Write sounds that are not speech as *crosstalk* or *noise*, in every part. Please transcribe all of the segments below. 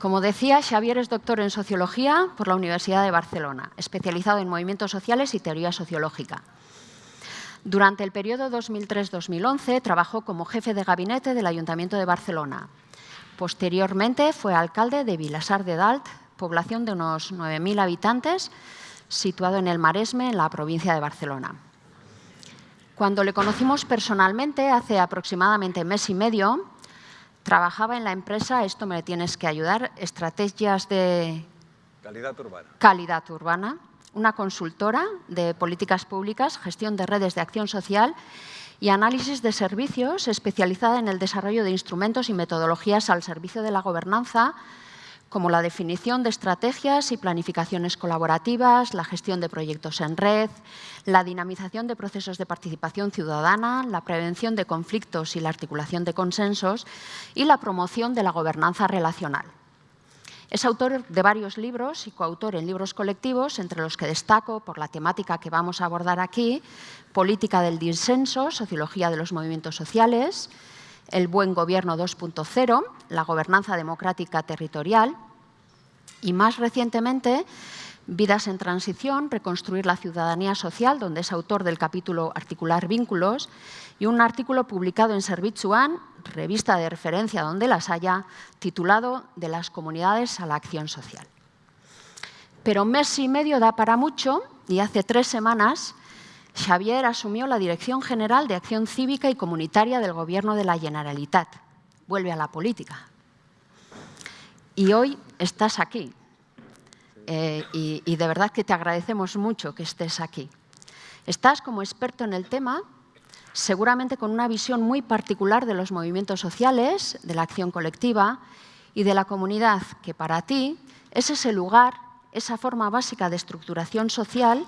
Como decía, Xavier es doctor en Sociología por la Universidad de Barcelona, especializado en movimientos sociales y teoría sociológica. Durante el periodo 2003-2011 trabajó como jefe de gabinete del Ayuntamiento de Barcelona. Posteriormente fue alcalde de Vilasar de Dalt, población de unos 9.000 habitantes, situado en el Maresme, en la provincia de Barcelona. Cuando le conocimos personalmente, hace aproximadamente mes y medio, trabajaba en la empresa, esto me tienes que ayudar, Estrategias de... Calidad urbana. Calidad urbana, una consultora de políticas públicas, gestión de redes de acción social y análisis de servicios especializada en el desarrollo de instrumentos y metodologías al servicio de la gobernanza, como la definición de estrategias y planificaciones colaborativas, la gestión de proyectos en red, la dinamización de procesos de participación ciudadana, la prevención de conflictos y la articulación de consensos y la promoción de la gobernanza relacional. Es autor de varios libros y coautor en libros colectivos, entre los que destaco, por la temática que vamos a abordar aquí, Política del disenso, Sociología de los movimientos sociales, El buen gobierno 2.0, La gobernanza democrática territorial y, más recientemente, Vidas en transición, reconstruir la ciudadanía social, donde es autor del capítulo Articular vínculos, y un artículo publicado en Servitzuan, revista de referencia donde las haya, titulado De las comunidades a la acción social. Pero mes y medio da para mucho y hace tres semanas Xavier asumió la Dirección General de Acción Cívica y Comunitaria del Gobierno de la Generalitat. Vuelve a la política. Y hoy estás aquí, eh, y, de verdad que te agradecemos mucho que estés aquí. Estás como experto en el tema, seguramente con una visión muy particular de los movimientos sociales, de la acción colectiva y de la comunidad, que para ti es ese lugar, esa forma básica de estructuración social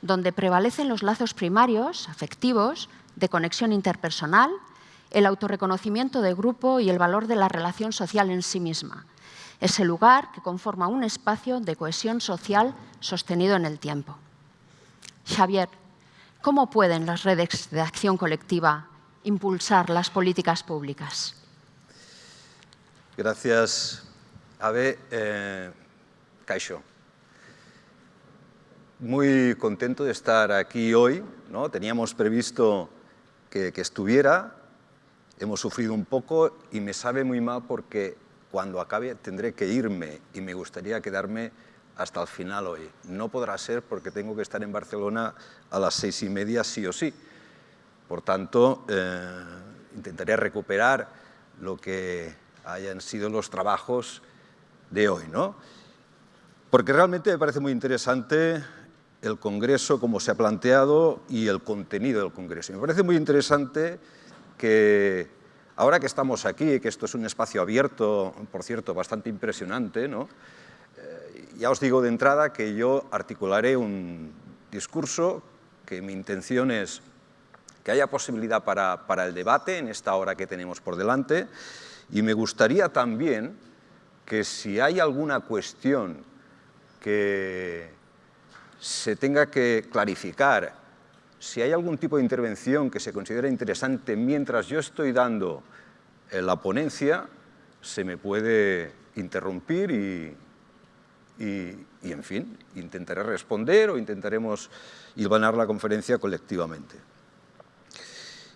donde prevalecen los lazos primarios, afectivos, de conexión interpersonal, el autorreconocimiento de grupo y el valor de la relación social en sí misma, ese lugar que conforma un espacio de cohesión social sostenido en el tiempo. Xavier, ¿cómo pueden las redes de acción colectiva impulsar las políticas públicas? Gracias, Abe. Eh, Muy contento de estar aquí hoy. ¿no? Teníamos previsto que, que estuviera, hemos sufrido un poco y me sabe muy mal porque cuando acabe tendré que irme y me gustaría quedarme hasta el final hoy. No podrá ser porque tengo que estar en Barcelona a las seis y media sí o sí. Por tanto, eh, intentaré recuperar lo que hayan sido los trabajos de hoy. ¿no? Porque realmente me parece muy interesante el Congreso, como se ha planteado, y el contenido del Congreso. Me parece muy interesante que Ahora que estamos aquí, que esto es un espacio abierto, por cierto, bastante impresionante, ¿no? Eh, ya os digo de entrada que yo articularé un discurso que mi intención es que haya posibilidad para, para el debate en esta hora que tenemos por delante y me gustaría también que si hay alguna cuestión que se tenga que clarificar si hay algún tipo de intervención que se considera interesante mientras yo estoy dando eh, la ponencia, se me puede interrumpir y, en fin, intentaré responder o intentaremos hilvanar la conferencia colectivamente.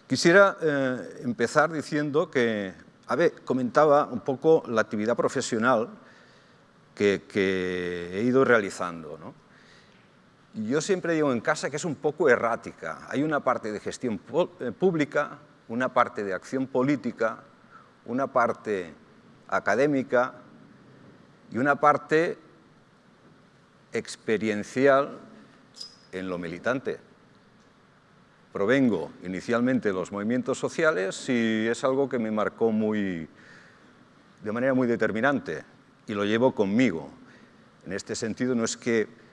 Quisiera eh, empezar diciendo que, a ver, comentaba un poco la actividad profesional que, que he ido realizando. ¿no? Yo siempre digo en casa que es un poco errática. Hay una parte de gestión eh, pública, una parte de acción política, una parte académica y una parte experiencial en lo militante. Provengo inicialmente de los movimientos sociales y es algo que me marcó muy, de manera muy determinante y lo llevo conmigo. En este sentido no es que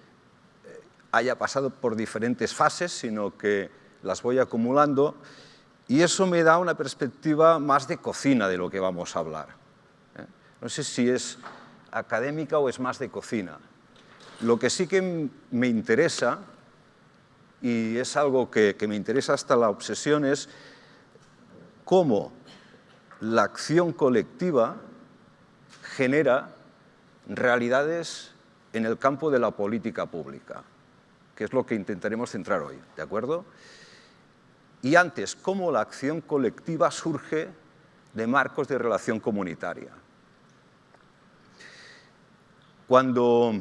haya pasado por diferentes fases, sino que las voy acumulando y eso me da una perspectiva más de cocina de lo que vamos a hablar. ¿eh? No sé si es académica o es más de cocina. Lo que sí que me interesa, y es algo que, que me interesa hasta la obsesión, es cómo la acción colectiva genera realidades en el campo de la política pública, que es lo que intentaremos centrar hoy, ¿de acuerdo? Y antes, cómo la acción colectiva surge de marcos de relación comunitaria. Cuando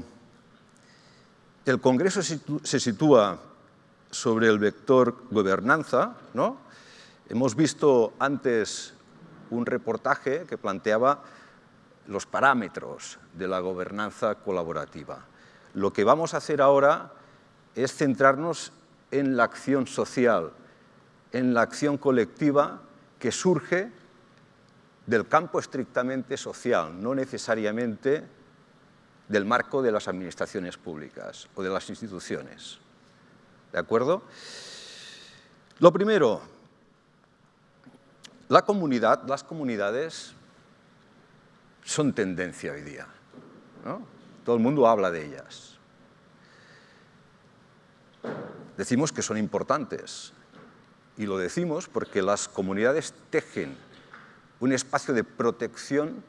el Congreso se sitúa sobre el vector gobernanza, ¿no? hemos visto antes un reportaje que planteaba los parámetros de la gobernanza colaborativa. Lo que vamos a hacer ahora es centrarnos en la acción social, en la acción colectiva que surge del campo estrictamente social, no necesariamente del marco de las administraciones públicas o de las instituciones. ¿De acuerdo? Lo primero, la comunidad, las comunidades son tendencia hoy día. Todo el mundo habla de ellas. Decimos que son importantes y lo decimos porque las comunidades tejen un espacio de protección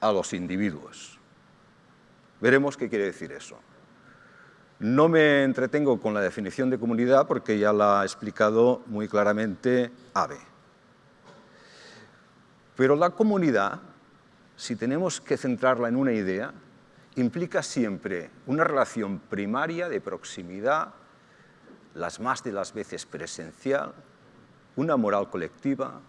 a los individuos. Veremos qué quiere decir eso. No me entretengo con la definición de comunidad porque ya la ha explicado muy claramente AVE. Pero la comunidad, si tenemos que centrarla en una idea, implica siempre una relación primaria de proximidad, las más de las veces presencial, una moral colectiva,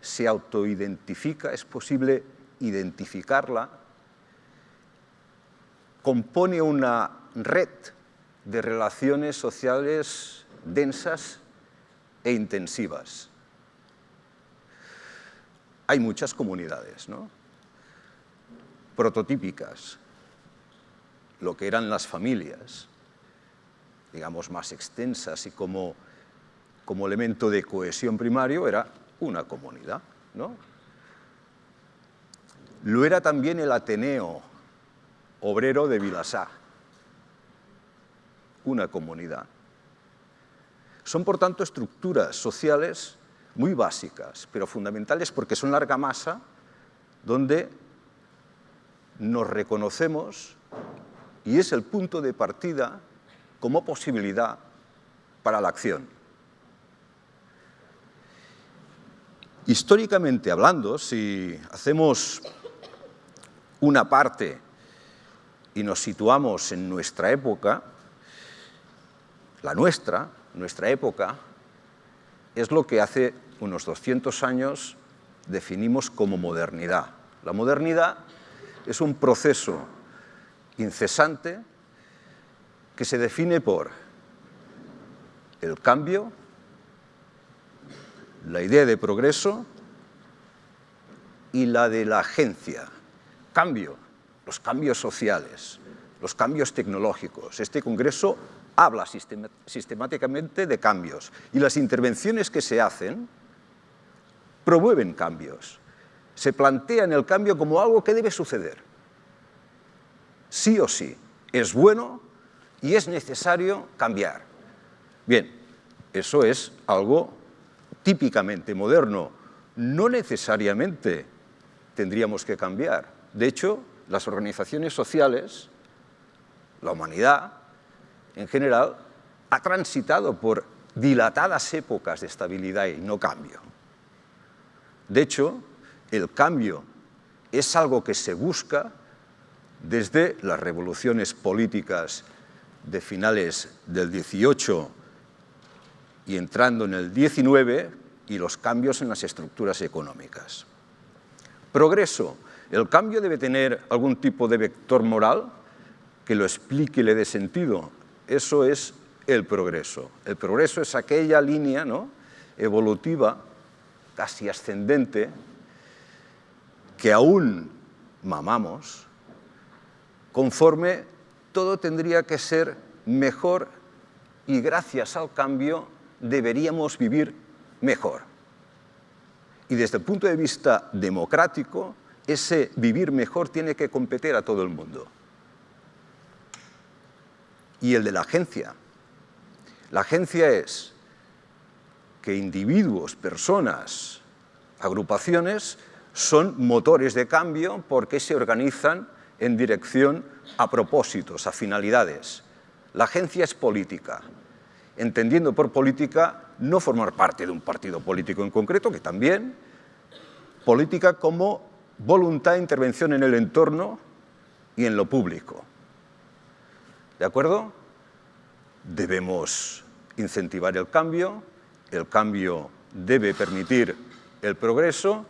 se autoidentifica, es posible identificarla, compone una red de relaciones sociales densas e intensivas. Hay muchas comunidades, ¿no? Prototípicas, lo que eran las familias, digamos, más extensas y como, como elemento de cohesión primario era una comunidad. ¿no? Lo era también el Ateneo obrero de Vilasá, una comunidad. Son, por tanto, estructuras sociales muy básicas, pero fundamentales porque son larga masa, donde nos reconocemos y es el punto de partida como posibilidad para la acción. Históricamente hablando, si hacemos una parte y nos situamos en nuestra época, la nuestra, nuestra época, es lo que hace unos 200 años definimos como modernidad. La modernidad es un proceso incesante que se define por el cambio, la idea de progreso y la de la agencia. Cambio, los cambios sociales, los cambios tecnológicos. Este congreso habla sistemáticamente de cambios y las intervenciones que se hacen promueven cambios. Se plantean el cambio como algo que debe suceder. Sí o sí. Es bueno y es necesario cambiar. Bien, eso es algo típicamente moderno. No necesariamente tendríamos que cambiar. De hecho, las organizaciones sociales, la humanidad en general, ha transitado por dilatadas épocas de estabilidad y no cambio. De hecho, el cambio es algo que se busca desde las revoluciones políticas de finales del 18 y entrando en el 19 y los cambios en las estructuras económicas. Progreso. El cambio debe tener algún tipo de vector moral que lo explique y le dé sentido. Eso es el progreso. El progreso es aquella línea ¿no? evolutiva, casi ascendente, que aún mamamos, conforme todo tendría que ser mejor y gracias al cambio deberíamos vivir mejor. Y desde el punto de vista democrático, ese vivir mejor tiene que competir a todo el mundo. Y el de la agencia. La agencia es que individuos, personas, agrupaciones son motores de cambio porque se organizan en dirección a propósitos, a finalidades. La agencia es política, entendiendo por política no formar parte de un partido político en concreto, que también, política como voluntad de intervención en el entorno y en lo público. ¿De acuerdo? Debemos incentivar el cambio, el cambio debe permitir el progreso,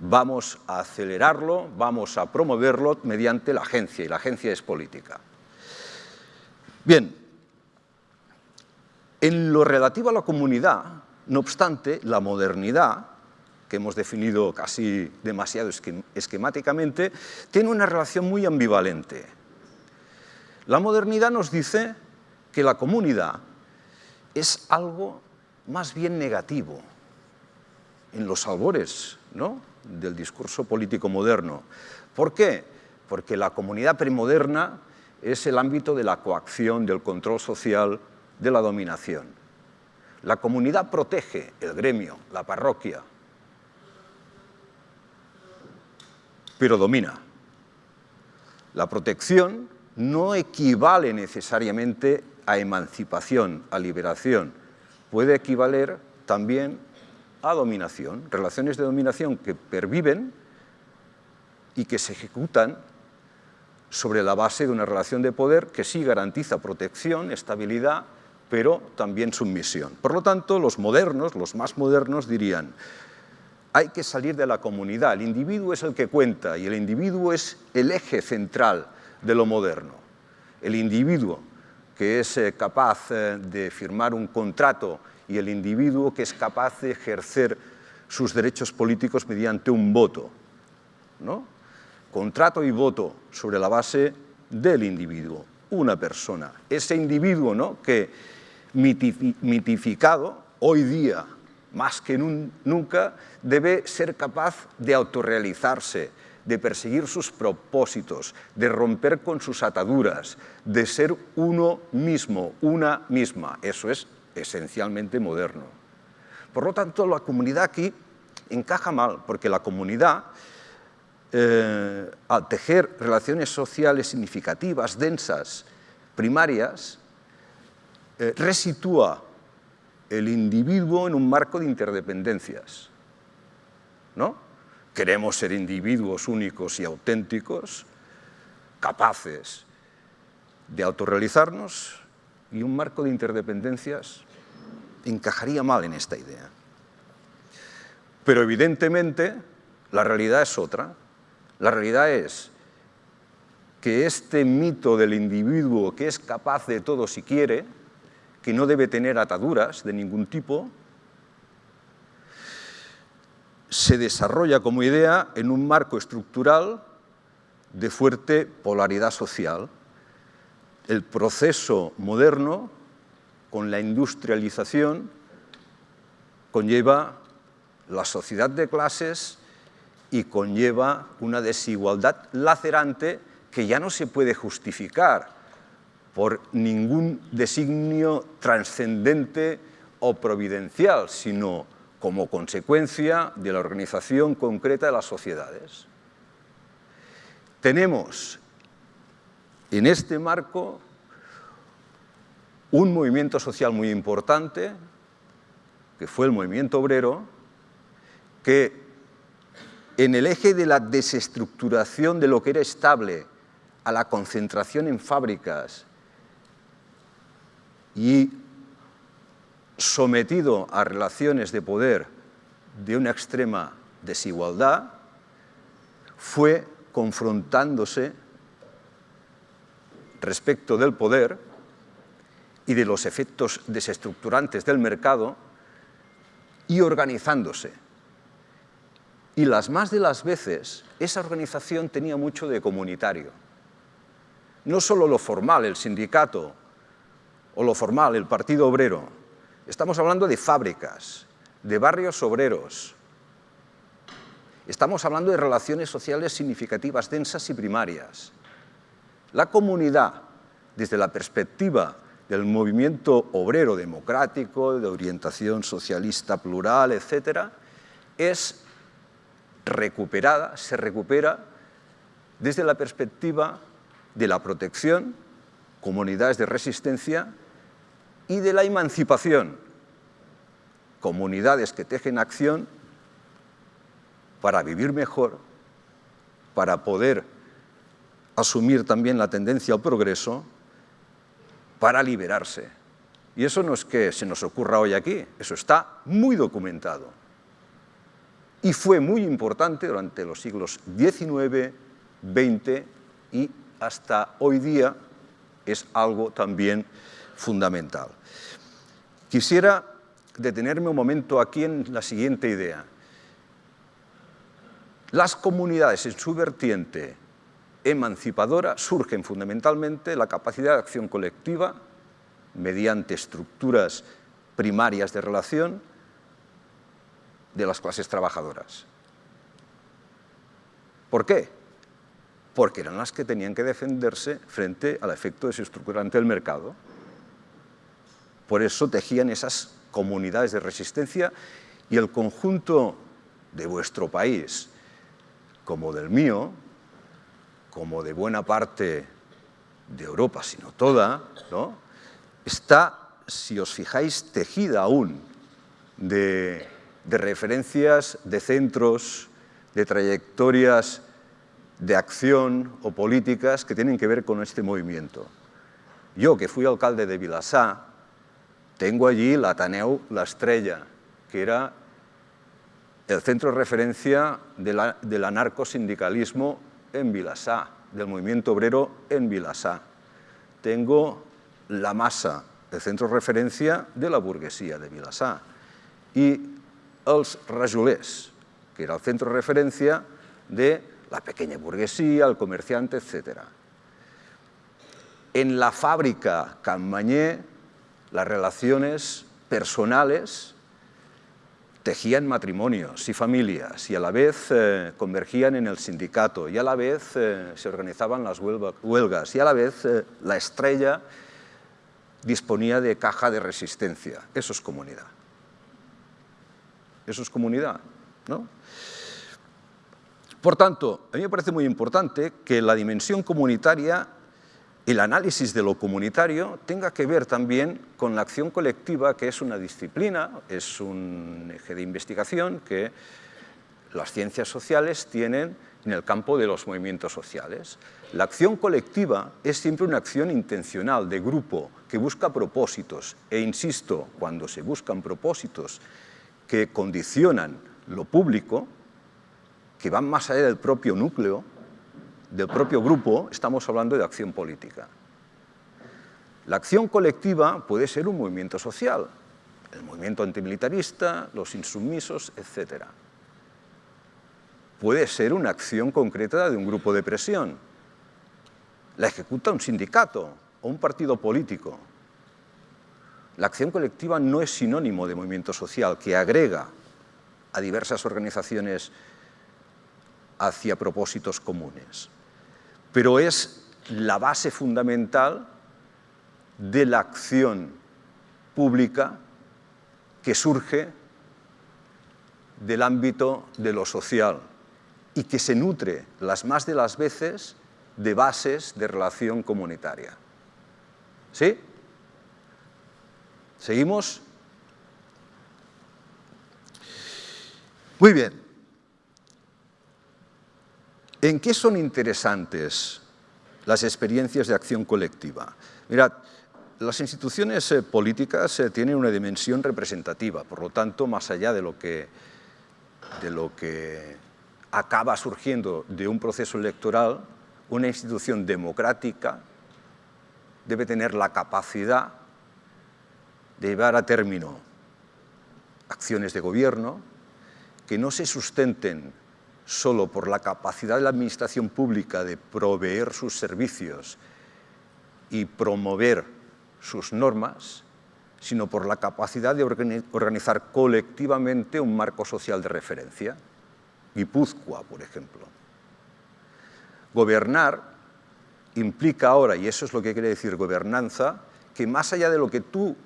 vamos a acelerarlo, vamos a promoverlo mediante la agencia, y la agencia es política. Bien, en lo relativo a la comunidad, no obstante, la modernidad, que hemos definido casi demasiado esquemáticamente, tiene una relación muy ambivalente. La modernidad nos dice que la comunidad es algo más bien negativo en los albores del discurso político moderno. ¿Por qué? Porque la comunidad premoderna es el ámbito de la coacción, del control social, de la dominación. La comunidad protege el gremio, la parroquia, pero domina. La protección no equivale necesariamente a emancipación, a liberación. Puede equivaler también a dominación, relaciones de dominación que perviven y que se ejecutan sobre la base de una relación de poder que sí garantiza protección, estabilidad, pero también sumisión. Por lo tanto, los modernos, los más modernos dirían, hay que salir de la comunidad, el individuo es el que cuenta y el individuo es el eje central de lo moderno. El individuo que es eh, capaz eh, de firmar un contrato y el individuo que es capaz de ejercer sus derechos políticos mediante un voto. ¿no? Contrato y voto sobre la base del individuo, una persona. Ese individuo ¿no? que mitificado hoy día más que nunca debe ser capaz de autorrealizarse, de perseguir sus propósitos, de romper con sus ataduras, de ser uno mismo, una misma. Eso es esencialmente moderno. Por lo tanto, la comunidad aquí encaja mal, porque la comunidad, eh, al tejer relaciones sociales significativas, densas, primarias, eh, resitúa el individuo en un marco de interdependencias. ¿no? Queremos ser individuos únicos y auténticos, capaces de autorrealizarnos y un marco de interdependencias encajaría mal en esta idea. Pero evidentemente la realidad es otra. La realidad es que este mito del individuo que es capaz de todo si quiere, que no debe tener ataduras de ningún tipo, se desarrolla como idea en un marco estructural de fuerte polaridad social. El proceso moderno, con la industrialización, conlleva la sociedad de clases y conlleva una desigualdad lacerante que ya no se puede justificar por ningún designio trascendente o providencial, sino como consecuencia de la organización concreta de las sociedades. Tenemos en este marco un movimiento social muy importante, que fue el movimiento obrero, que en el eje de la desestructuración de lo que era estable a la concentración en fábricas y sometido a relaciones de poder de una extrema desigualdad, fue confrontándose respecto del poder y de los efectos desestructurantes del mercado y organizándose. Y las más de las veces, esa organización tenía mucho de comunitario. No solo lo formal, el sindicato o lo formal, el Partido Obrero. Estamos hablando de fábricas, de barrios obreros. Estamos hablando de relaciones sociales significativas, densas y primarias. La comunidad, desde la perspectiva del movimiento obrero democrático, de orientación socialista plural, etc., es recuperada, se recupera desde la perspectiva de la protección, comunidades de resistencia y de la emancipación, comunidades que tejen acción para vivir mejor, para poder asumir también la tendencia al progreso, para liberarse. Y eso no es que se nos ocurra hoy aquí, eso está muy documentado. Y fue muy importante durante los siglos XIX, XX y hasta hoy día es algo también fundamental. Quisiera detenerme un momento aquí en la siguiente idea. Las comunidades en su vertiente emancipadora surgen fundamentalmente la capacidad de acción colectiva mediante estructuras primarias de relación de las clases trabajadoras. ¿Por qué? Porque eran las que tenían que defenderse frente al efecto desestructurante del mercado. Por eso tejían esas comunidades de resistencia y el conjunto de vuestro país, como del mío, como de buena parte de Europa, sino toda, ¿no? está, si os fijáis, tejida aún de, referencias, de centros, de trayectorias de acción o políticas que tienen que ver con este movimiento. Yo, que fui alcalde de Vilassar, tengo allí la Ateneu La Estrella, que era el centro de referencia del anarcosindicalismo en Vilassar, del movimiento obrero en Vilassar. Tengo la Masa, el centro de referencia de la burguesía de Vilassar. Y els Rajolers, que era el centro de referencia de la pequeña burguesía, el comerciante, etc. En la fábrica Campañé, las relaciones personales tejían matrimonios y familias y a la vez eh, convergían en el sindicato y a la vez eh, se organizaban las huelgas y a la vez eh, la estrella disponía de caja de resistencia. Eso es comunidad. Eso es comunidad, ¿no? Por tanto, a mí me parece muy importante que la dimensión comunitaria el análisis de lo comunitario tenga que ver también con la acción colectiva, que es una disciplina, es un eje de investigación que las ciencias sociales tienen en el campo de los movimientos sociales. La acción colectiva es siempre una acción intencional, de grupo, que busca propósitos. E insisto, cuando se buscan propósitos que condicionan lo público, que van más allá del propio núcleo, del propio grupo, estamos hablando de acción política. La acción colectiva puede ser un movimiento social, el movimiento antimilitarista, los insumisos, etc. Puede ser una acción concreta de un grupo de presión. La ejecuta un sindicato o un partido político. La acción colectiva no es sinónimo de movimiento social que agrega a diversas organizaciones hacia propósitos comunes pero es la base fundamental de la acción pública que surge del ámbito de lo social y que se nutre las más de las veces de bases de relación comunitaria. ¿Sí? ¿Seguimos? Muy bien. ¿En qué son interesantes las experiencias de acción colectiva? Mirad, las instituciones eh, políticas eh, tienen una dimensión representativa, por lo tanto, más allá de lo que, de lo que acaba surgiendo de un proceso electoral, una institución democrática debe tener la capacidad de llevar a término acciones de gobierno que no se sustenten solo por la capacidad de la administración pública de proveer sus servicios y promover sus normas, sino por la capacidad de organizar colectivamente un marco social de referencia. Guipúzcoa, por ejemplo. Gobernar implica ahora, y eso es lo que quiere decir gobernanza, que más allá de lo que tú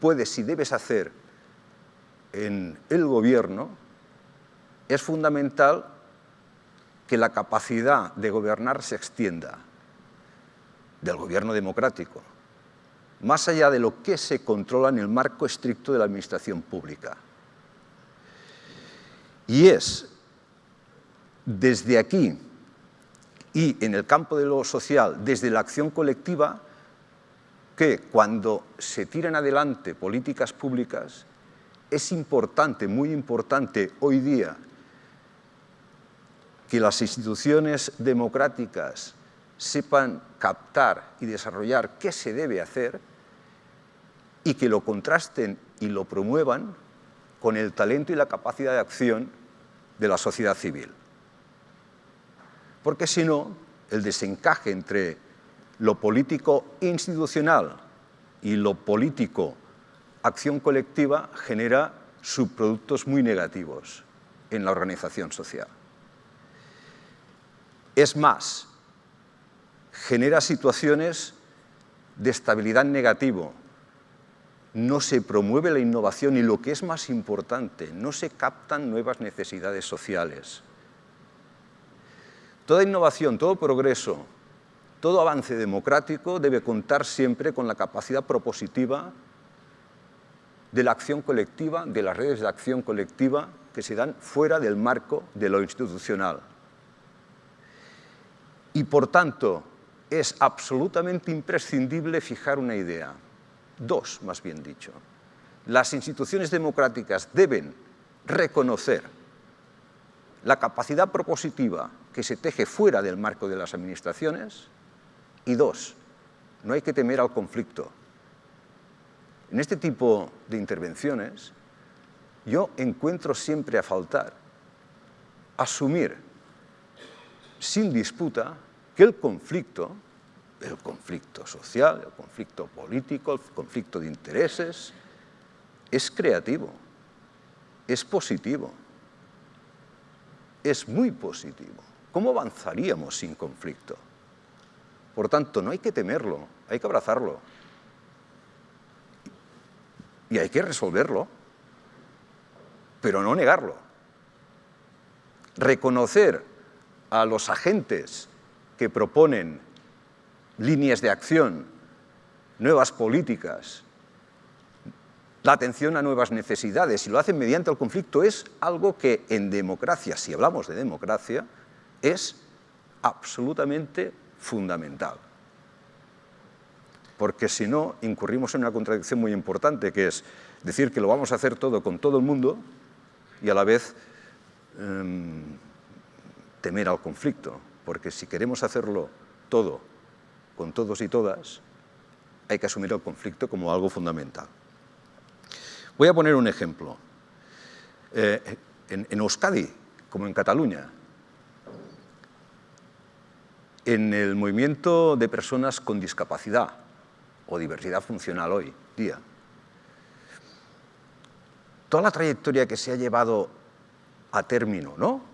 puedes y debes hacer en el gobierno, es fundamental que la capacidad de gobernar se extienda del gobierno democrático, más allá de lo que se controla en el marco estricto de la administración pública. Y es desde aquí y en el campo de lo social, desde la acción colectiva, que cuando se tiran adelante políticas públicas, es importante, muy importante hoy día, que las instituciones democráticas sepan captar y desarrollar qué se debe hacer y que lo contrasten y lo promuevan con el talento y la capacidad de acción de la sociedad civil. Porque si no, el desencaje entre lo político institucional y lo político acción colectiva genera subproductos muy negativos en la organización social. Es más, genera situaciones de estabilidad negativo, no se promueve la innovación y lo que es más importante, no se captan nuevas necesidades sociales. Toda innovación, todo progreso, todo avance democrático debe contar siempre con la capacidad propositiva de la acción colectiva, de las redes de acción colectiva que se dan fuera del marco de lo institucional. Y por tanto, es absolutamente imprescindible fijar una idea, dos más bien dicho. Las instituciones democráticas deben reconocer la capacidad propositiva que se teje fuera del marco de las administraciones y dos, no hay que temer al conflicto. En este tipo de intervenciones yo encuentro siempre a faltar asumir sin disputa que el conflicto, el conflicto social, el conflicto político, el conflicto de intereses, es creativo, es positivo, es muy positivo. ¿Cómo avanzaríamos sin conflicto? Por tanto, no hay que temerlo, hay que abrazarlo. Y hay que resolverlo, pero no negarlo. Reconocer a los agentes que proponen líneas de acción, nuevas políticas, la atención a nuevas necesidades y lo hacen mediante el conflicto es algo que en democracia, si hablamos de democracia, es absolutamente fundamental. Porque si no, incurrimos en una contradicción muy importante, que es decir que lo vamos a hacer todo con todo el mundo y a la vez em, temer al conflicto porque si queremos hacerlo todo con todos y todas, hay que asumir el conflicto como algo fundamental. Voy a poner un ejemplo. Eh, en, en Euskadi, como en Cataluña, en el movimiento de personas con discapacidad o diversidad funcional hoy día, toda la trayectoria que se ha llevado a término, ¿no?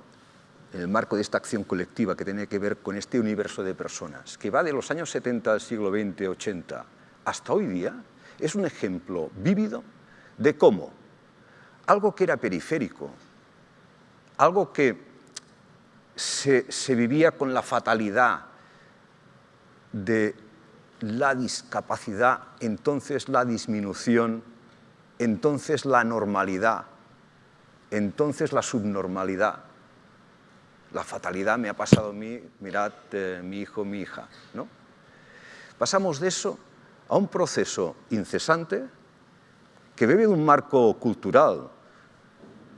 En el marco de esta acción colectiva que tiene que ver con este universo de personas, que va de los años 70 del siglo XX, 80, hasta hoy día, es un ejemplo vívido de cómo algo que era periférico, algo que se, se vivía con la fatalidad de la discapacidad, entonces la disminución, entonces la normalidad, entonces la subnormalidad, la fatalidad me ha pasado a mí, mirad, eh, mi hijo, mi hija. ¿no? Pasamos de eso a un proceso incesante que bebe de un marco cultural,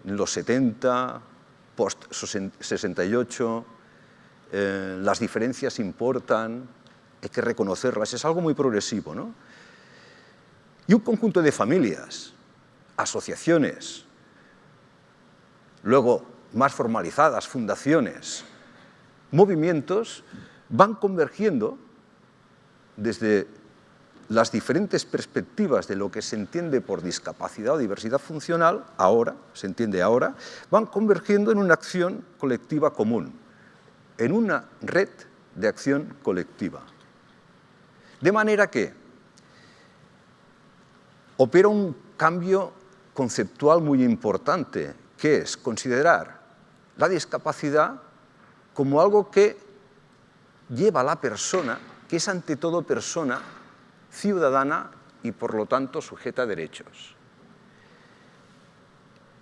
en los 70, post-68, eh, las diferencias importan, hay que reconocerlas, es algo muy progresivo. ¿no? Y un conjunto de familias, asociaciones, luego más formalizadas, fundaciones, movimientos, van convergiendo desde las diferentes perspectivas de lo que se entiende por discapacidad o diversidad funcional, ahora, se entiende ahora, van convergiendo en una acción colectiva común, en una red de acción colectiva. De manera que opera un cambio conceptual muy importante, que es considerar la discapacidad como algo que lleva a la persona, que es ante todo persona, ciudadana y por lo tanto sujeta a derechos.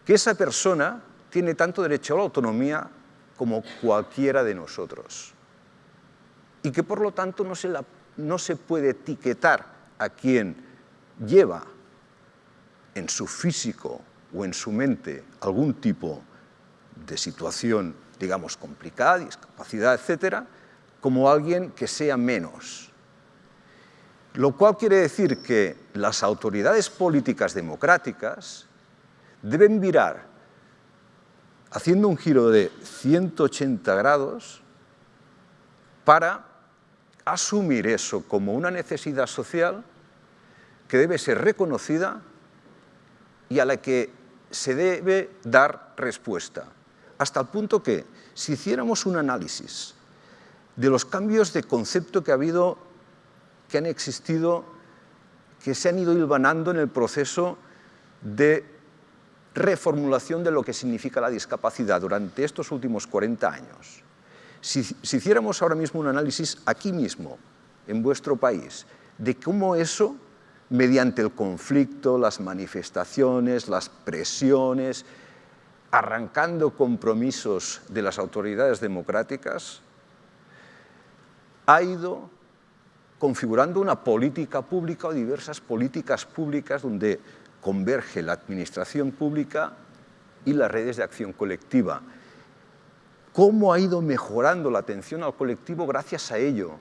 Que esa persona tiene tanto derecho a la autonomía como cualquiera de nosotros. Y que por lo tanto no se, no se puede etiquetar a quien lleva en su físico o en su mente algún tipo de situación, digamos, complicada, discapacidad, etcétera, como alguien que sea menos. Lo cual quiere decir que las autoridades políticas democráticas deben virar haciendo un giro de 180 grados para asumir eso como una necesidad social que debe ser reconocida y a la que se debe dar respuesta. Hasta el punto que, si hiciéramos un análisis de los cambios de concepto que ha habido, que han existido, que se han ido hilvanando en el proceso de reformulación de lo que significa la discapacidad durante estos últimos 40 años. Si, si, hiciéramos ahora mismo un análisis aquí mismo, en vuestro país, de cómo eso, mediante el conflicto, las manifestaciones, las presiones, arrancando compromisos de las autoridades democráticas, ha ido configurando una política pública o diversas políticas públicas donde converge la administración pública y las redes de acción colectiva. ¿Cómo ha ido mejorando la atención al colectivo gracias a ello?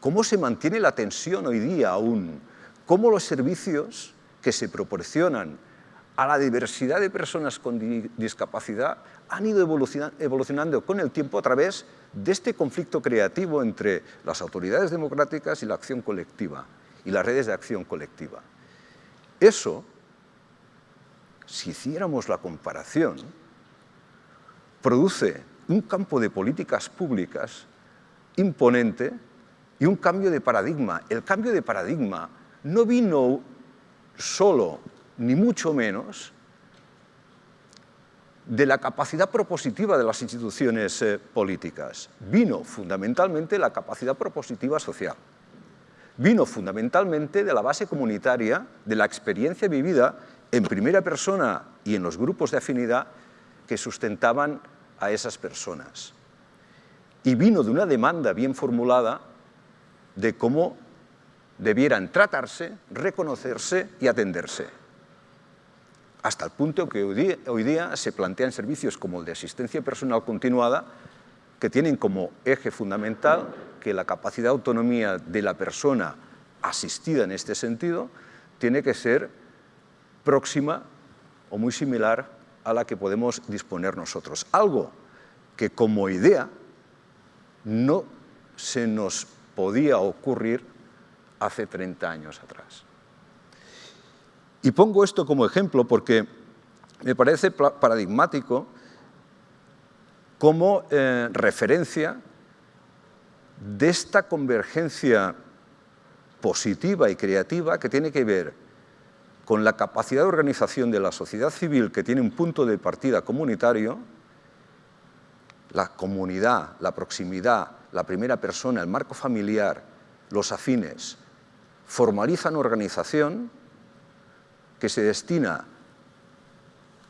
¿Cómo se mantiene la atención hoy día aún? ¿Cómo los servicios que se proporcionan a la diversidad de personas con discapacidad han ido evolucionando con el tiempo a través de este conflicto creativo entre las autoridades democráticas y la acción colectiva y las redes de acción colectiva. Eso, si hiciéramos la comparación, produce un campo de políticas públicas imponente y un cambio de paradigma. El cambio de paradigma no vino solo ni mucho menos, de la capacidad propositiva de las instituciones eh, políticas. Vino fundamentalmente la capacidad propositiva social. Vino fundamentalmente de la base comunitaria, de la experiencia vivida en primera persona y en los grupos de afinidad que sustentaban a esas personas. Y vino de una demanda bien formulada de cómo debieran tratarse, reconocerse y atenderse hasta el punto que hoy día, se plantean servicios como el de asistencia personal continuada que tienen como eje fundamental que la capacidad de autonomía de la persona asistida en este sentido tiene que ser próxima o muy similar a la que podemos disponer nosotros. Algo que como idea no se nos podía ocurrir hace 30 años atrás. Y pongo esto como ejemplo porque me parece paradigmático como eh, referencia de esta convergencia positiva y creativa que tiene que ver con la capacidad de organización de la sociedad civil que tiene un punto de partida comunitario, la comunidad, la proximidad, la primera persona, el marco familiar, los afines, formalizan organización que se destina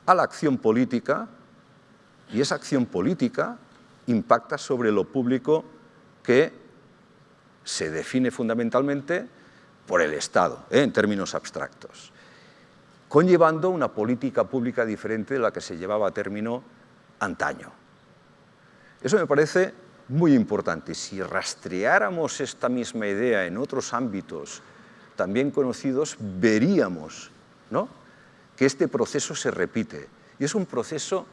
a la acción política y esa acción política impacta sobre lo público que se define fundamentalmente por el Estado, ¿eh? en términos abstractos, conllevando una política pública diferente de la que se llevaba a término antaño. Eso me parece muy importante. Si rastreáramos esta misma idea en otros ámbitos también conocidos, veríamos que este proceso se repite. Y es un proceso,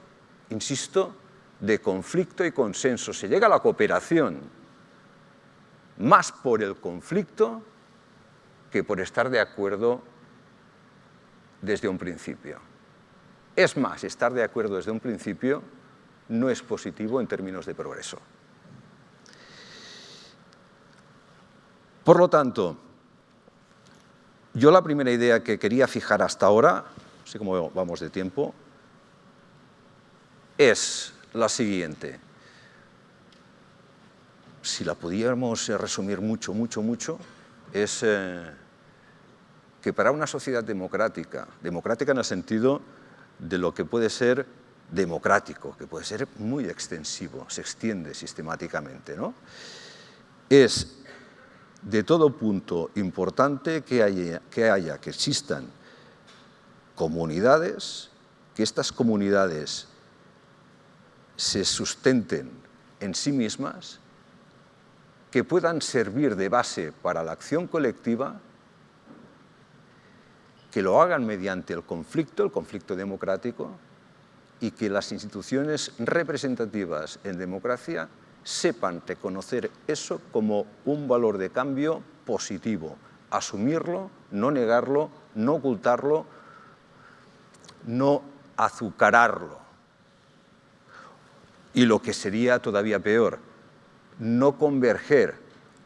insisto, de conflicto y consenso. Se llega a la cooperación más por el conflicto que por estar de acuerdo desde un principio. Es más, estar de acuerdo desde un principio no es positivo en términos de progreso. Por lo tanto, yo la primera idea que quería fijar hasta ahora, no sé cómo vamos de tiempo, es la siguiente. Si la pudiéramos resumir mucho, mucho, mucho, es eh, que para una sociedad democrática, democrática en el sentido de lo que puede ser democrático, que puede ser muy extensivo, se extiende sistemáticamente, ¿no? es de todo punto importante que haya, que haya, que existan comunidades, que estas comunidades se sustenten en sí mismas, que puedan servir de base para la acción colectiva, que lo hagan mediante el conflicto, el conflicto democrático, y que las instituciones representativas en democracia sepan reconocer eso como un valor de cambio positivo, asumirlo, no negarlo, no ocultarlo, no azucararlo. Y lo que sería todavía peor, no converger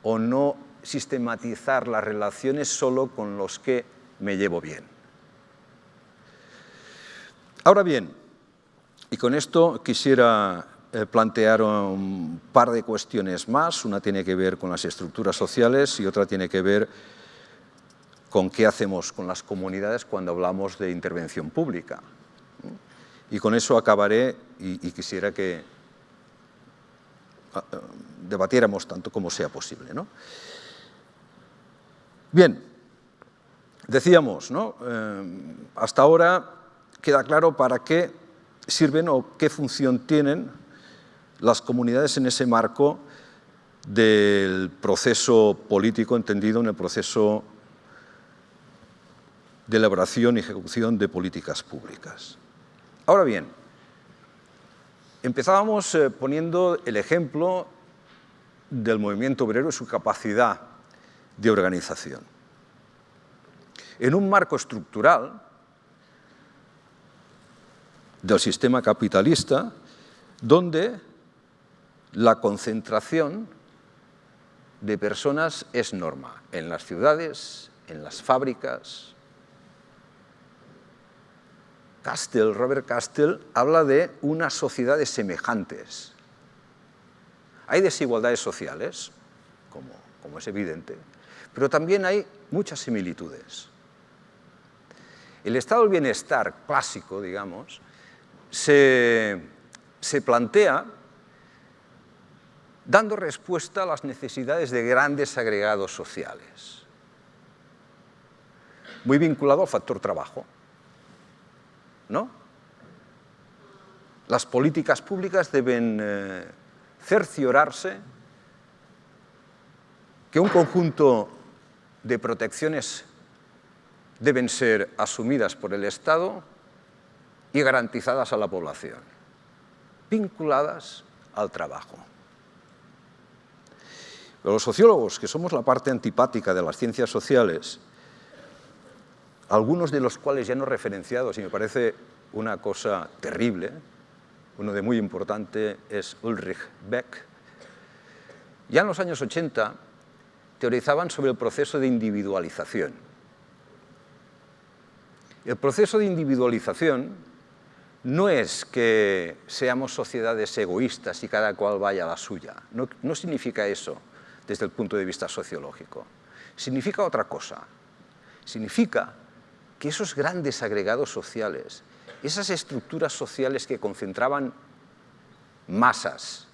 o no sistematizar las relaciones solo con los que me llevo bien. Ahora bien, y con esto quisiera plantear un par de cuestiones más. Una tiene que ver con las estructuras sociales y otra tiene que ver con qué hacemos con las comunidades cuando hablamos de intervención pública. Y con eso acabaré y, quisiera que ah, ah, debatiéramos tanto como sea posible. ¿no? Bien, decíamos, ¿no? Eh, hasta ahora queda claro para qué sirven o qué función tienen las comunidades en ese marco del proceso político entendido en el proceso de elaboración y ejecución de políticas públicas. Ahora bien, empezábamos eh, poniendo el ejemplo del movimiento obrero y su capacidad de organización. En un marco estructural del sistema capitalista, donde la concentración de personas es norma en las ciudades, en las fábricas. Castell, Robert Castell, habla de unas sociedades semejantes. Hay desigualdades sociales, como, como es evidente, pero también hay muchas similitudes. El estado del bienestar clásico, digamos, se, se plantea dando respuesta a las necesidades de grandes agregados sociales. Muy vinculado al factor trabajo. ¿no? Las políticas públicas deben eh, cerciorarse que un conjunto de protecciones deben ser asumidas por el Estado y garantizadas a la población, vinculadas al trabajo los sociólogos, que somos la parte antipática de las ciencias sociales, algunos de los cuales ya no referenciados, y me parece una cosa terrible, uno de muy importante es Ulrich Beck, ya en los años 80 teorizaban sobre el proceso de individualización. El proceso de individualización no es que seamos sociedades egoístas y cada cual vaya a la suya, no, no significa eso desde el punto de vista sociológico. Significa otra cosa. Significa que esos grandes agregados sociales, esas estructuras sociales que concentraban masas,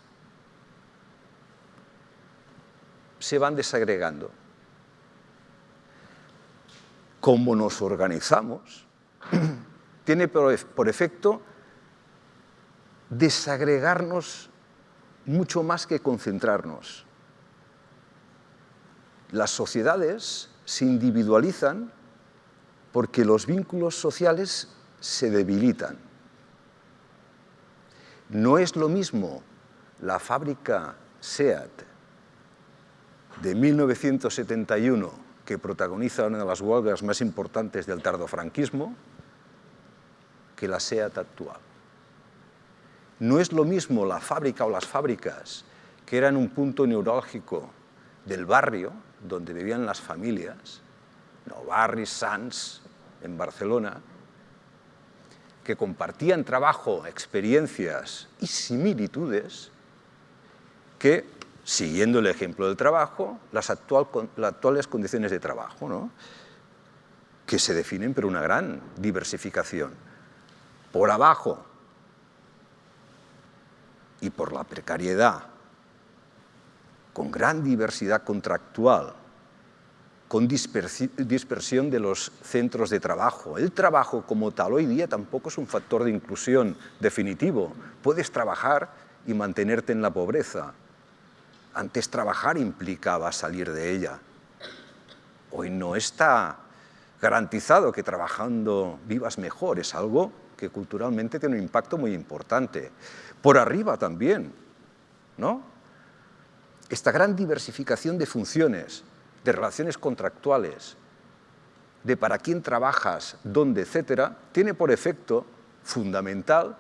se van desagregando. Como nos organizamos, *clears throat* tiene por efecto desagregarnos mucho más que concentrarnos las sociedades se individualizan porque los vínculos sociales se debilitan. No es lo mismo la fábrica SEAT de 1971 que protagoniza una de las huelgas más importantes del tardofranquismo que la SEAT actual. No es lo mismo la fábrica o las fábricas que eran un punto neurálgico del barrio donde vivían las familias, no barris en Barcelona, que compartían trabajo, experiencias y similitudes que, siguiendo el ejemplo del trabajo, las, actuales condiciones de trabajo, que se definen por una gran diversificación. Por abajo y por la precariedad, con gran diversidad contractual, con dispersión de los centros de trabajo. El trabajo como tal hoy día tampoco es un factor de inclusión definitivo. Puedes trabajar y mantenerte en la pobreza. Antes trabajar implicaba salir de ella. Hoy no está garantizado que trabajando vivas mejor, es algo que culturalmente tiene un impacto muy importante. Por arriba también, ¿no? Esta gran diversificación de funciones, de relaciones contractuales, de para quién trabajas, dónde, etcétera, tiene por efecto fundamental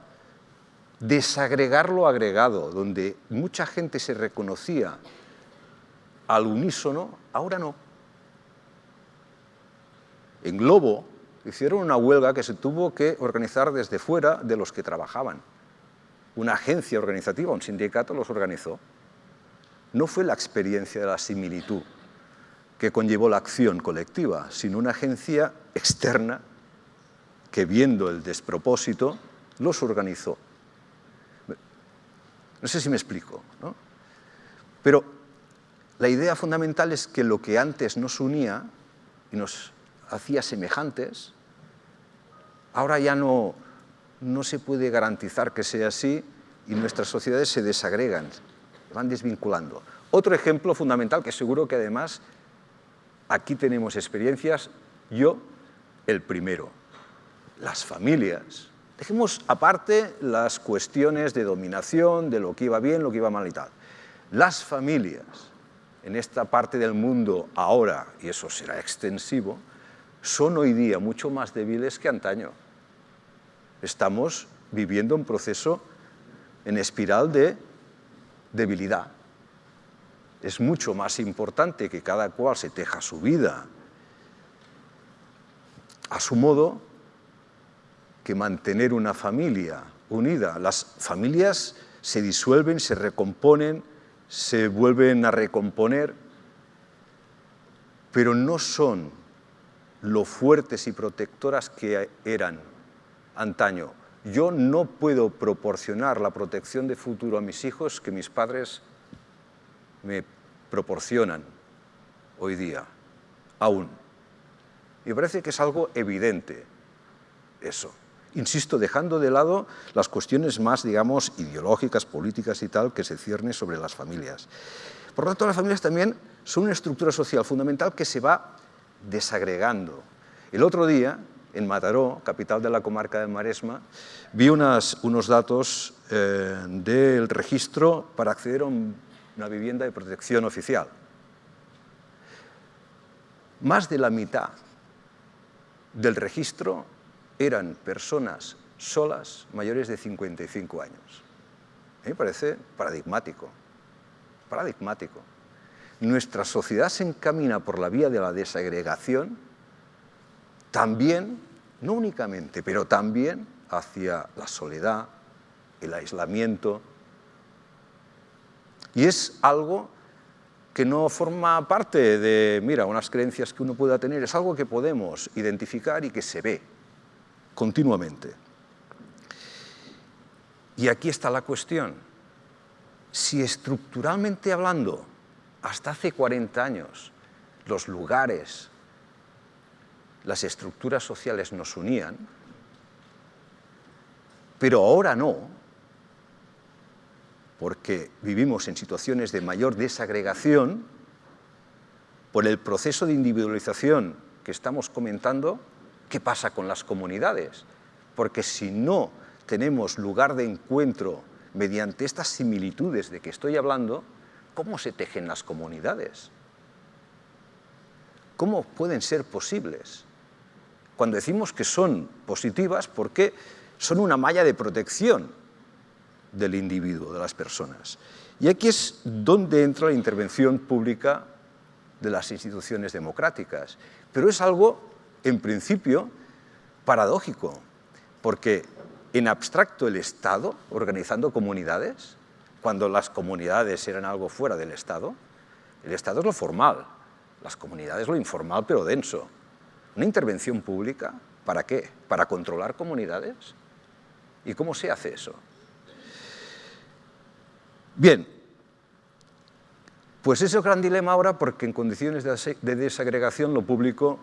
desagregar lo agregado, donde mucha gente se reconocía al unísono, ahora no. En Globo hicieron una huelga que se tuvo que organizar desde fuera de los que trabajaban. Una agencia organizativa, un sindicato los organizó. No fue la experiencia de la similitud que conllevó la acción colectiva, sino una agencia externa que viendo el despropósito los organizó. No sé si me explico, ¿no? Pero la idea fundamental es que lo que antes nos unía y nos hacía semejantes, ahora ya no, no se puede garantizar que sea así y nuestras sociedades se desagregan, van desvinculando. Otro ejemplo fundamental que seguro que además aquí tenemos experiencias, yo el primero, las familias. Dejemos aparte las cuestiones de dominación, de lo que iba bien, lo que iba mal y tal. Las familias en esta parte del mundo ahora, y eso será extensivo, son hoy día mucho más débiles que antaño. Estamos viviendo un proceso en espiral de debilidad. Es mucho más importante que cada cual se teja su vida a su modo que mantener una familia unida. Las familias se disuelven, se recomponen, se vuelven a recomponer, pero no son lo fuertes y protectoras que eran antaño. Yo no puedo proporcionar la protección de futuro a mis hijos que mis padres me proporcionan hoy día, aún. Me parece que es algo evidente eso. Insisto, dejando de lado las cuestiones más, digamos, ideológicas, políticas y tal, que se ciernen sobre las familias. Por lo tanto, las familias también son una estructura social fundamental que se va desagregando. El otro día, en Mataró, capital de la comarca de Maresma, vi unos datos eh, del registro para acceder a una vivienda de protección oficial. Más de la mitad del registro eran personas solas mayores de 55 años. A mí me parece paradigmático, paradigmático nuestra sociedad se encamina por la vía de la desagregación, también, no únicamente, pero también hacia la soledad, el aislamiento. Y es algo que no forma parte de, mira, unas creencias que uno pueda tener, es algo que podemos identificar y que se ve continuamente. Y aquí está la cuestión. Si estructuralmente hablando hasta hace 40 años los lugares, las estructuras sociales nos unían, pero ahora no, porque vivimos en situaciones de mayor desagregación, por el proceso de individualización que estamos comentando, ¿qué pasa con las comunidades? Porque si no tenemos lugar de encuentro mediante estas similitudes de que estoy hablando, ¿Cómo se tejen las comunidades? ¿Cómo pueden ser posibles? Cuando decimos que son positivas, porque son una malla de protección del individuo, de las personas. Y aquí es donde entra la intervención pública de las instituciones democráticas. Pero es algo, en principio, paradójico, porque en abstracto el Estado organizando comunidades, cuando las comunidades eran algo fuera del Estado. El Estado es lo formal, las comunidades lo informal pero denso. Una intervención pública, ¿para qué? ¿Para controlar comunidades? ¿Y cómo se hace eso? Bien, pues ese es el gran dilema ahora porque en condiciones de desagregación lo público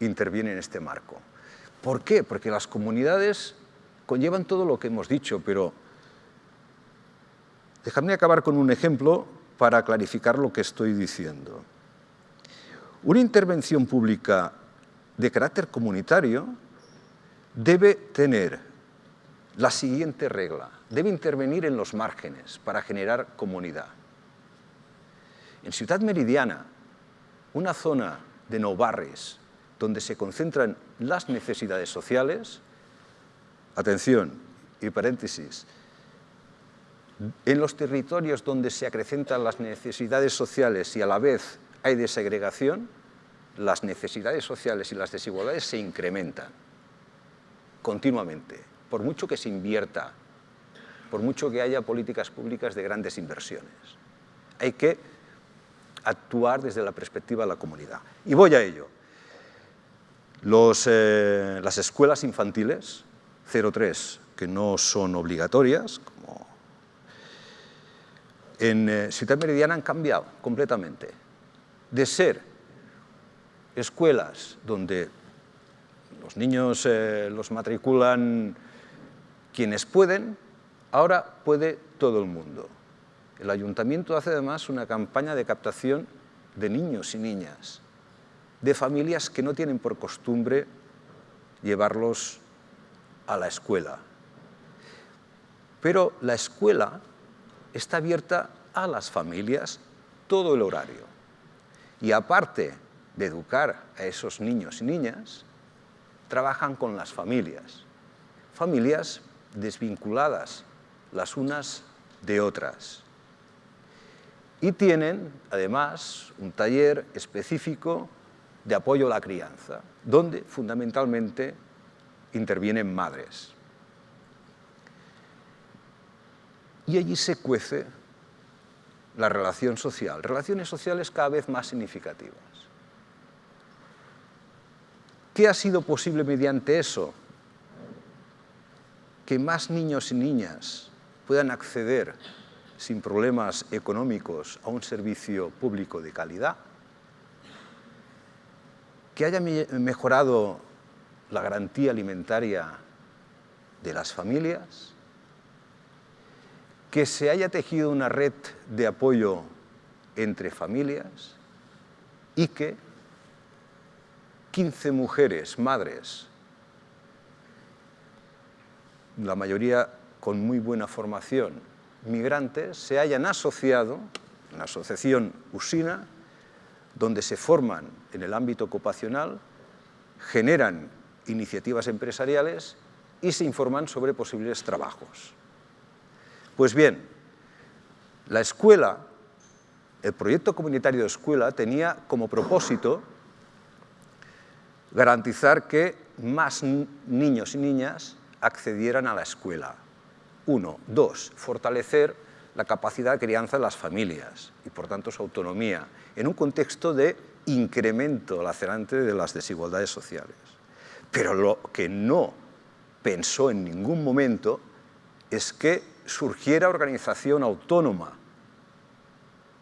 interviene en este marco. ¿Por qué? Porque las comunidades conllevan todo lo que hemos dicho, pero déjame acabar con un ejemplo para clarificar lo que estoy diciendo. Una intervención pública de carácter comunitario debe tener la siguiente regla. Debe intervenir en los márgenes para generar comunidad. En Ciudad Meridiana, una zona de no barres donde se concentran las necesidades sociales, atención y paréntesis, en los territorios donde se acrecentan las necesidades sociales y a la vez hay desegregación, las necesidades sociales y las desigualdades se incrementan continuamente, por mucho que se invierta, por mucho que haya políticas públicas de grandes inversiones. Hay que actuar desde la perspectiva de la comunidad. Y voy a ello. Eh, las escuelas infantiles, 0-3, que no son obligatorias, como en eh, Ciudad Meridiana han cambiado completamente. De ser escuelas donde los niños eh, los matriculan quienes pueden, ahora puede todo el mundo. El ayuntamiento hace además una campaña de captación de niños y niñas, de familias que no tienen por costumbre llevarlos a la escuela. Pero la escuela está abierta a las familias todo el horario. Y aparte de educar a esos niños y niñas, trabajan con las familias. Familias desvinculadas las unas de otras. Y tienen, además, un taller específico de apoyo a la crianza, donde fundamentalmente intervienen madres. Y allí se cuece la relación social, relaciones sociales cada vez más significativas. ¿Qué ha sido posible mediante eso? Que más niños y niñas puedan acceder sin problemas económicos a un servicio público de calidad, que haya mejorado la garantía alimentaria de las familias, que se haya tejido una red de apoyo entre familias. Y que 15 mujeres, madres, la mayoría con muy buena formación, migrantes, se hayan asociado, en la asociación Usina, donde se forman en el ámbito ocupacional, generan iniciativas empresariales y se informan sobre posibles trabajos. Pues bien, la escuela, el proyecto comunitario de escuela tenía como propósito garantizar que más niños y niñas accedieran a la escuela. Uno. Dos, fortalecer la capacidad de crianza de las familias y, por tanto, su autonomía, en un contexto de incremento lacerante de las desigualdades sociales. Pero lo que no pensó en ningún momento es que surgiera organización autónoma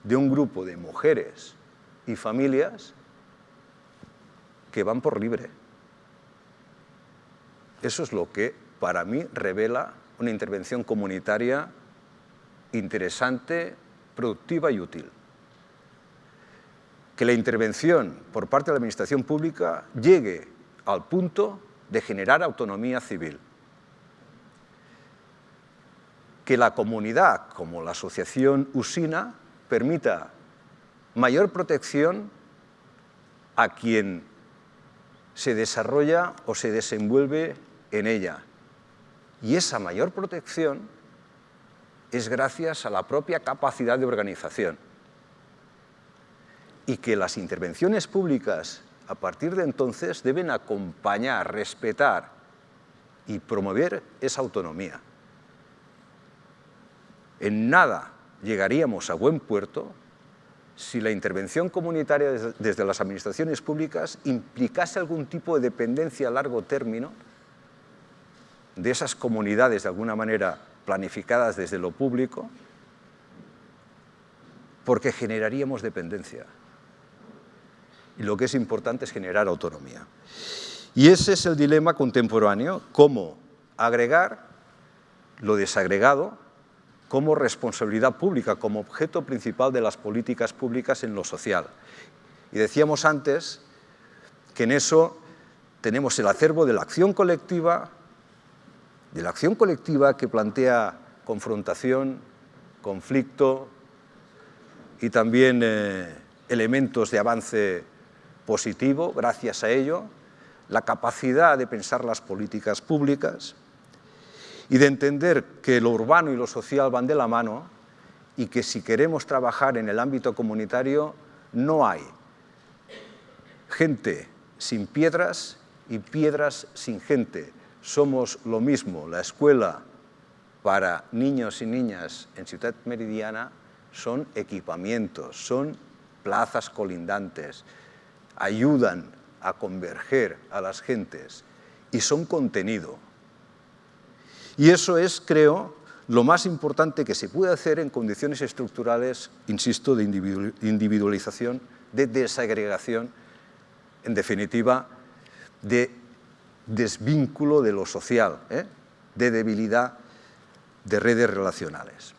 de un grupo de mujeres y familias que van por libre. Eso es lo que para mí revela una intervención comunitaria interesante, productiva y útil. Que la intervención por parte de la administración pública llegue al punto de generar autonomía civil. Que la comunidad, como la asociación Usina, permita mayor protección a quien se desarrolla o se desenvuelve en ella. Y esa mayor protección es gracias a la propia capacidad de organización. Y que las intervenciones públicas, a partir de entonces, deben acompañar, respetar y promover esa autonomía. En nada llegaríamos a buen puerto si la intervención comunitaria desde las administraciones públicas implicase algún tipo de dependencia a largo término de esas comunidades de alguna manera planificadas desde lo público, porque generaríamos dependencia. Y lo que es importante es generar autonomía. Y ese es el dilema contemporáneo, cómo agregar lo desagregado como responsabilidad pública, como objeto principal de las políticas públicas en lo social. Y decíamos antes que en eso tenemos el acervo de la acción colectiva, de la acción colectiva que plantea confrontación, conflicto y también eh, elementos de avance positivo, gracias a ello, la capacidad de pensar las políticas públicas y de entender que lo urbano y lo social van de la mano y que si queremos trabajar en el ámbito comunitario no hay gente sin piedras y piedras sin gente. Somos lo mismo, la escuela para niños y niñas en Ciudad Meridiana son equipamientos, son plazas colindantes, ayudan a converger a las gentes y son contenido. Y eso es, creo, lo más importante que se puede hacer en condiciones estructurales, insisto, de individualización, de desagregación, en definitiva, de desvínculo de lo social, ¿eh? de debilidad de redes relacionales.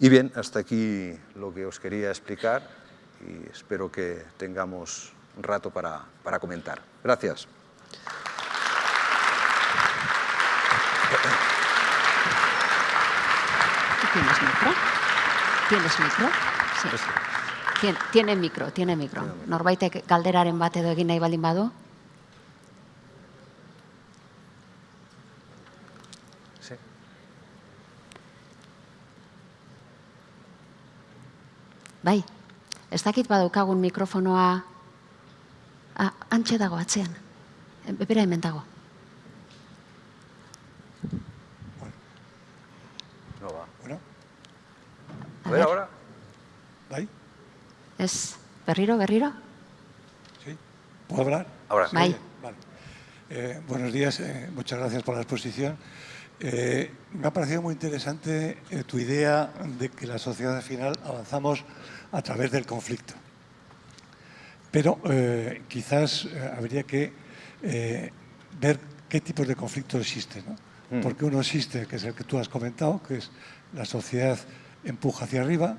Y bien, hasta aquí lo que os quería explicar y espero que tengamos un rato para, para comentar. Gracias. ¿Tienes micro? ¿Tienes micro? Sí. Tien, tiene micro, tiene micro. Norbaitek galderaren bat edo egin nahi baldin badu? Sí. Bai, ez dakit badaukagun mikrofonoa... Ah, antxe dago, atzean. Bepera hemen dago. Ez, berriro, berriro? ¿Sí? ¿Puedo hablar? Ahora. Oye, vale. Eh, buenos días, eh, muchas gracias por la exposición. Eh, me ha parecido muy interesante eh, tu idea de que la sociedad al final avanzamos a través del conflicto. Pero eh, quizás eh, habría que eh, ver qué tipos de conflictos existen. ¿no? Mm. Porque uno existe, que es el que tú has comentado, que es la sociedad empuja hacia arriba,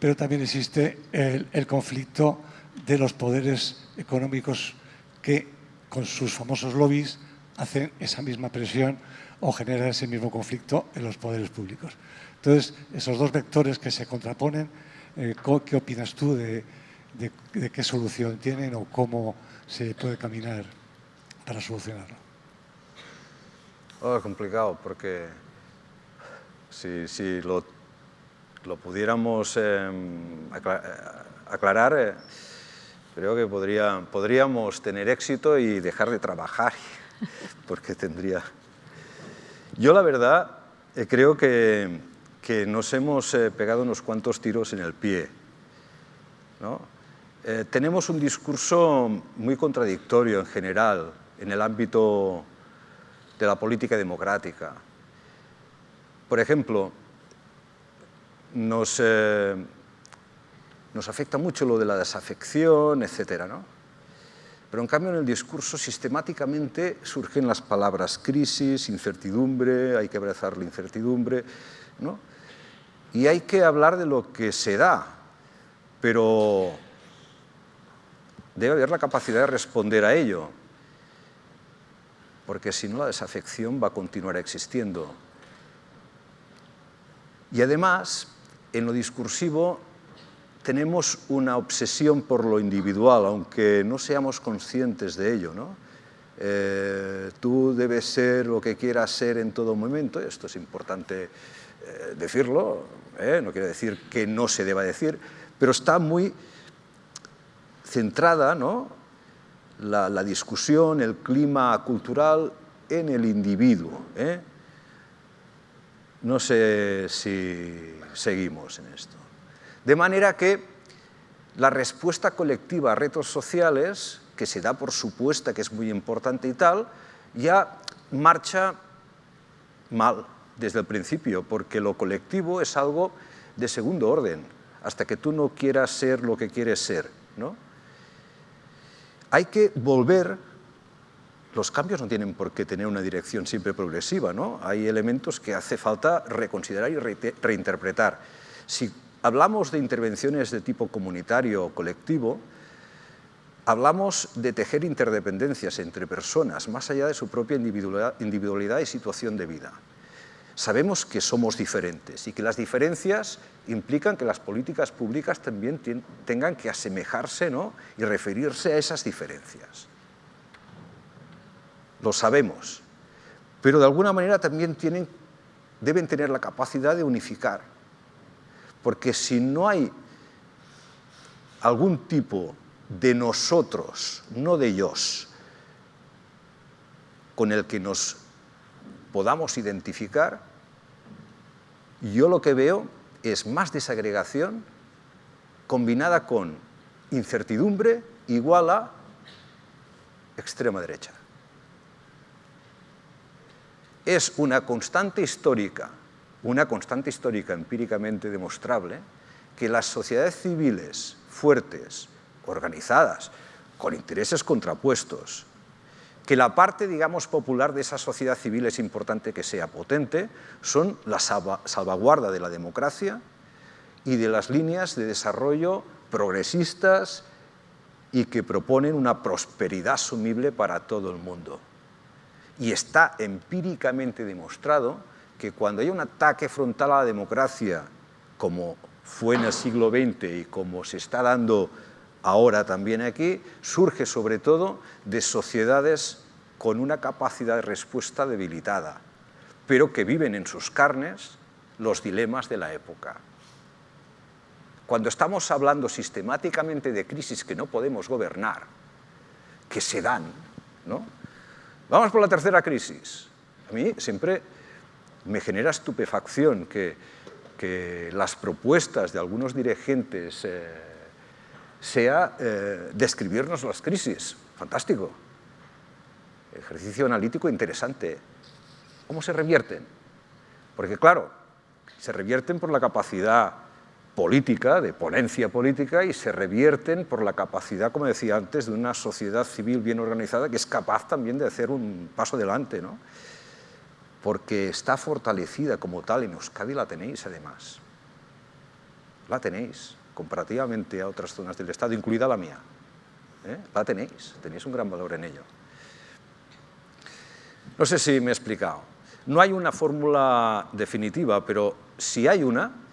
pero también existe el, el conflicto de los poderes económicos que con sus famosos lobbies hacen esa misma presión o generan ese mismo conflicto en los poderes públicos. Entonces, esos dos vectores que se contraponen, eh, ¿qué opinas tú de, de- de qué solución tienen o cómo se puede caminar para solucionarlo? Oh, complicado, porque si, si lo, lo pudiéramos eh, eh, aclarar, eh, creo que podría, podríamos tener éxito y dejar de trabajar, *laughs* porque tendría... Yo la verdad eh, creo que, nos hemos pegado unos cuantos tiros en el pie. tenemos un discurso muy contradictorio en general en el ámbito de la política democrática. Por ejemplo, nos, eh, nos afecta mucho lo de la desafección, etcétera, ¿no? Pero en cambio en el discurso sistemáticamente surgen las palabras crisis, incertidumbre, hay que abrazar la incertidumbre, ¿no? Y hay que hablar de lo que se da, pero debe haber la capacidad de responder a ello, porque si no la desafección va a continuar existiendo. Y además, en lo discursivo, tenemos una obsesión por lo individual, aunque no seamos conscientes de ello. ¿no? Eh, tú debes ser lo que quieras ser en todo momento, esto es importante eh, decirlo, ¿eh? no quiere decir que no se deba decir, pero está muy centrada ¿no? la, la discusión, el clima cultural en el individuo. No sé si seguimos en esto. De manera que la respuesta colectiva a retos sociales, que se da por supuesta que es muy importante y tal, ya marcha mal desde el principio, porque lo colectivo es algo de segundo orden, hasta que tú no quieras ser lo que quieres ser. ¿no? Hay que volver, los cambios no tienen por qué tener una dirección siempre progresiva, ¿no? hay elementos que hace falta reconsiderar y reinterpretar. Si hablamos de intervenciones de tipo comunitario o colectivo, hablamos de tejer interdependencias entre personas, más allá de su propia individualidad y situación de vida. Sabemos que somos diferentes y que las diferencias implican que las políticas públicas también tengan que asemejarse ¿no? y referirse a esas diferencias. Lo sabemos, pero de alguna manera también tienen, deben tener la capacidad de unificar, porque si no hay algún tipo de nosotros, no de ellos, con el que nos podamos identificar, yo lo que veo es más desagregación combinada con incertidumbre igual a extrema derecha. Es una constante histórica, una constante histórica empíricamente demostrable, que las sociedades civiles fuertes, organizadas, con intereses contrapuestos, que la parte, digamos, popular de esa sociedad civil es importante que sea potente, son la salvaguarda de la democracia y de las líneas de desarrollo progresistas y que proponen una prosperidad asumible para todo el mundo. Y está empíricamente demostrado que cuando hay un ataque frontal a la democracia, como fue en el siglo XX y como se está dando ahora también aquí, surge sobre todo de sociedades con una capacidad de respuesta debilitada, pero que viven en sus carnes los dilemas de la época. Cuando estamos hablando sistemáticamente de crisis que no podemos gobernar, que se dan, ¿no? Vamos por la tercera crisis. A mí siempre me genera estupefacción que, que las propuestas de algunos dirigentes eh, sea eh, describirnos las crisis. Fantástico. Ejercicio analítico interesante. ¿Cómo se revierten? Porque claro, se revierten por la capacidad política, de ponencia política, y se revierten por la capacidad, como decía antes, de una sociedad civil bien organizada que es capaz también de hacer un paso adelante, ¿no? Porque está fortalecida como tal, en Euskadi la tenéis además. La tenéis comparativamente a otras zonas del Estado, incluida la mía. ¿Eh? La tenéis, tenéis un gran valor en ello. No sé si me he explicado. No hay una fórmula definitiva, pero si hay una,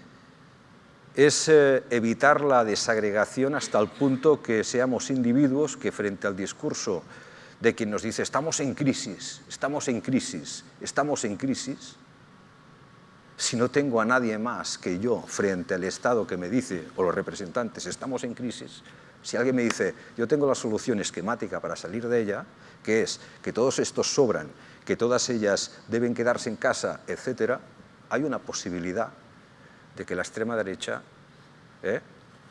es eh, evitar la desagregación hasta el punto que seamos individuos que frente al discurso de quien nos dice estamos en crisis, estamos en crisis, estamos en crisis, si no tengo a nadie más que yo frente al Estado que me dice, o los representantes, estamos en crisis, si alguien me dice, yo tengo la solución esquemática para salir de ella, que es que todos estos sobran, que todas ellas deben quedarse en casa, etc., hay una posibilidad de que la extrema derecha, ¿eh?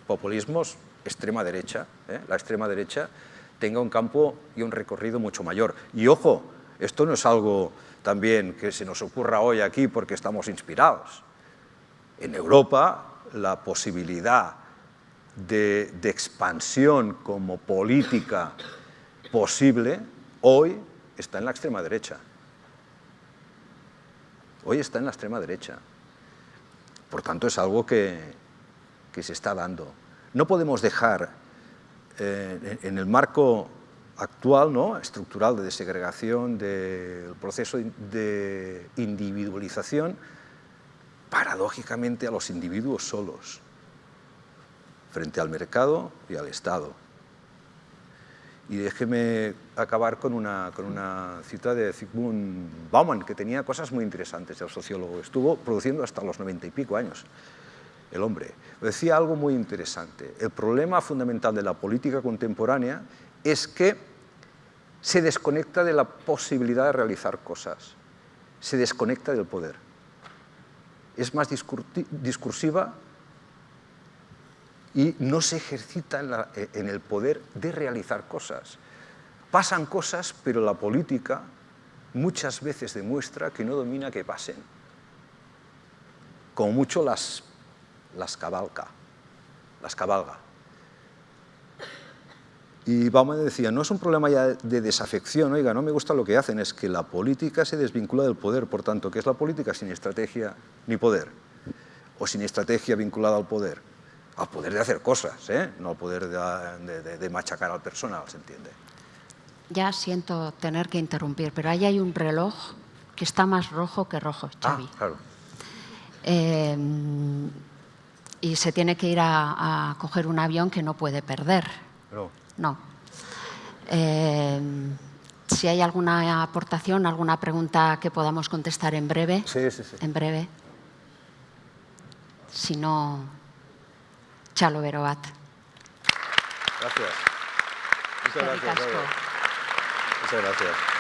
populismos, extrema derecha, ¿eh? la extrema derecha tenga un campo y un recorrido mucho mayor. Y ojo, esto no es algo también que se nos ocurra hoy aquí porque estamos inspirados. En Europa la posibilidad de, expansión como política posible hoy está en la extrema derecha. Hoy está en la extrema derecha. Por tanto, es algo que, se está dando. No podemos dejar eh, en el marco actual, ¿no? estructural de desegregación, del proceso de individualización, paradójicamente a los individuos solos, frente al mercado y al Estado. Y déjeme acabar con una, con una cita de Zygmunt Bauman, que tenía cosas muy interesantes, el sociólogo. Estuvo produciendo hasta los noventa y pico años, el hombre. Decía algo muy interesante. El problema fundamental de la política contemporánea es que se desconecta de la posibilidad de realizar cosas, se desconecta del poder. Es más discursiva y no se ejercita en, el poder de realizar cosas. Pasan cosas, pero la política muchas veces demuestra que no domina que pasen. Como mucho las, las cabalga, las cabalga. Y Bauman decía, no es un problema ya de desafección, oiga, no me gusta lo que hacen, es que la política se desvincula del poder, por tanto, ¿qué es la política sin estrategia ni poder? O sin estrategia vinculada al poder. Al poder de hacer cosas, ¿eh? no al poder de, machacar al personal, ¿se entiende? Ya siento tener que interrumpir, pero ahí hay un reloj que está más rojo que rojo, ah, Xavi. Ah, claro. Eh, y se tiene que ir a, a coger un avión que no puede perder. Pero... No. Eh, si hay alguna aportación, alguna pregunta que podamos contestar en breve. Sí, sí, sí. En breve. Si no, Chalo Verobat. Gracias. Muchas gracias. Muchas gracias.